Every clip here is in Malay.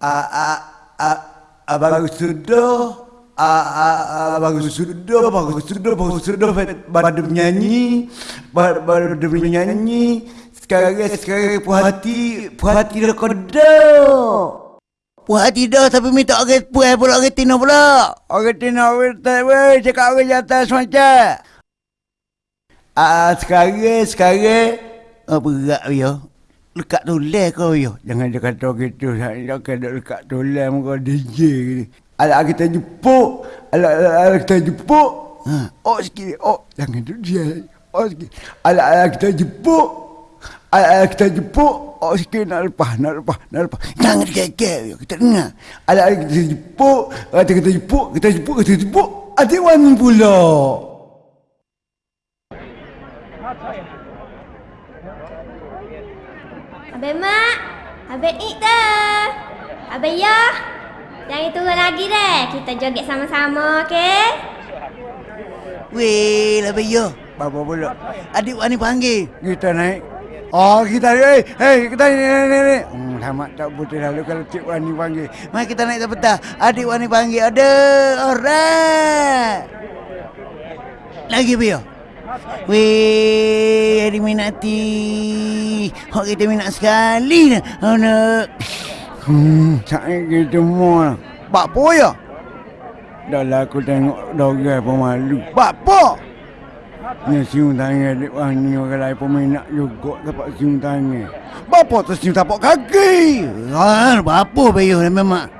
Abang sudah. Ah, ah, ah, abang sudah, abang sudah, abang sudah pada menyanyi, pada pada menyanyi. Sekarang sekarang puas hati, puas hati dah kodok. Puas hati dah tapi minta orang puas pula orang Tina pula. Orang Tina orang tak weh, cakap orang jatah semacam. Ah, sekarang, sekarang. Oh berat yo. Lekat tulis kau yo. Jangan dia kata gitu, saya kena dekat tulang muka DJ ni. Alah kita jepuk, alah, alah kita jepuk. Ha. Oh sikit, oh jangan tu dia. Oh sikit. Alah, alah kita jepuk. Alah, alah kita jepuk. Oh sikit nak lepas, nak lepas, nak lepas. Jangan dikekek yo. Kita dengar. Alah, alah kita jepuk, kata kita jepuk, kita jepuk, kita jepuk. Adik wangi pula. Abang Mak, Abang Ik dah. Abang Ya, jangan turun lagi deh. Kita joget sama-sama, okey? Weh, lah yo. Bapa pula. Adik Wani panggil. Kita naik. Oh kita naik. Hei kita naik naik naik. naik. Hmm, selamat tak putih lalu kalau Cik Wani panggil. Mari kita naik petang. Adik Wani panggil. Ada orang. Lagi Bio. Weh, adik minati. Hak kita minat sekali dah. Oh, nak. Hmm, saya kita semua. Pak Po ya? Dah lah aku tengok dogai pemalu. Pak Po! Ni siung tangan adik Wani orang lain peminat juga dapat siung tangan. Bapa tu siung tapak kaki. Ah, apa Bio memang.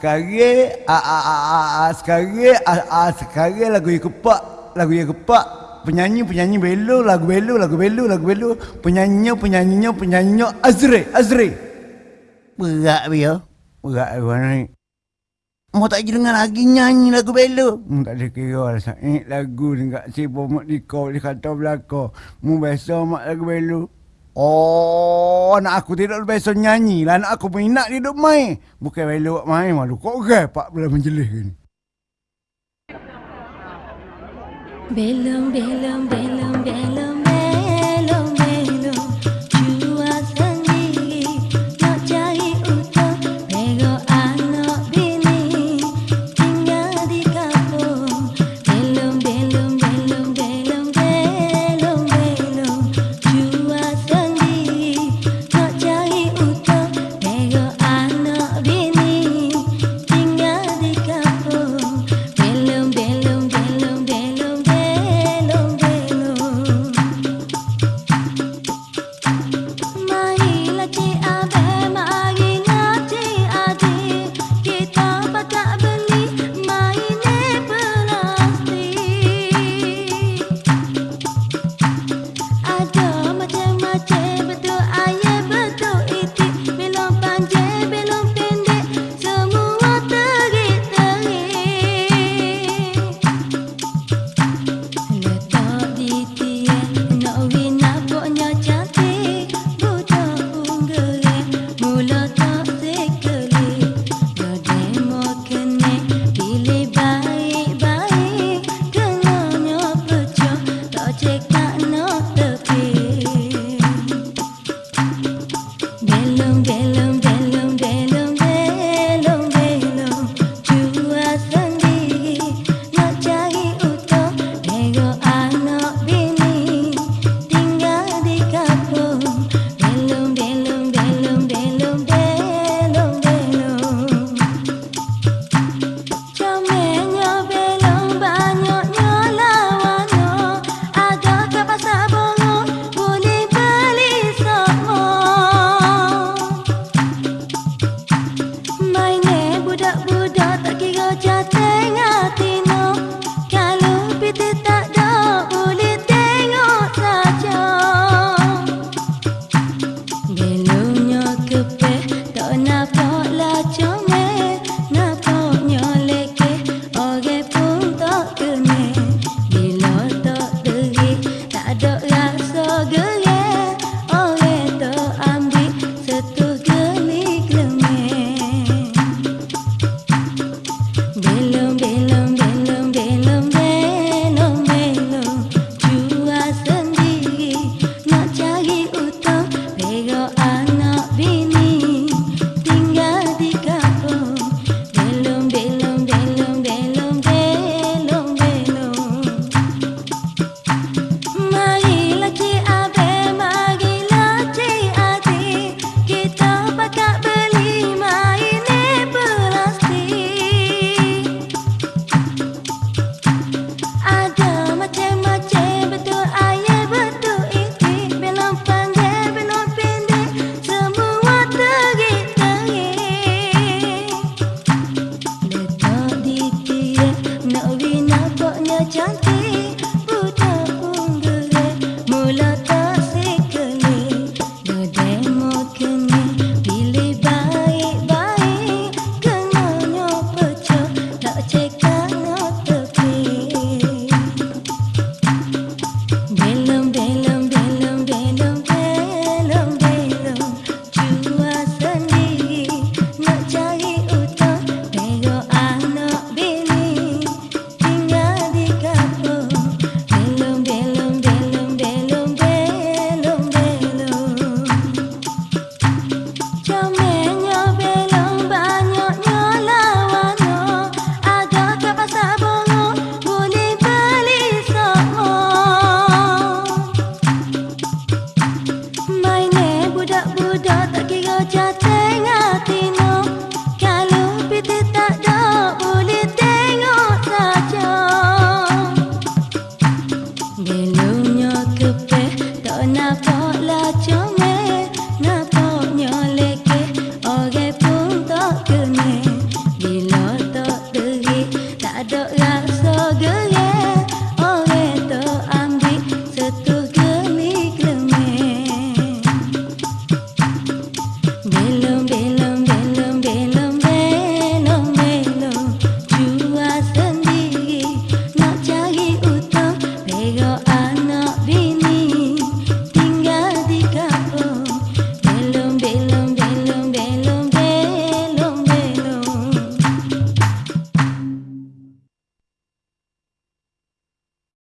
sekarang ah, ah, ah, ah, ah, sekarang ah, ah, sekarang lagu yang kepak lagu yang kepak. Penyanyi penyanyi belo lagu belo lagu belo lagu belo penyanyinya penyanyinya penyanyinya Azri Azri. Berat dia. berat mana ni Mau tak dengar lagi nyanyi lagu belo. Hmm, tak ada kira lah Said lagu ni kat si mak di kau di kata belakang. Mu biasa mak lagu belo Oh, anak aku tidak biasa nyanyi lah. Anak aku minat dia duduk main. Bukan belo buat main malu. Kok okay, pak belah menjelis ni. Belum, belum, belum, belum, feeling.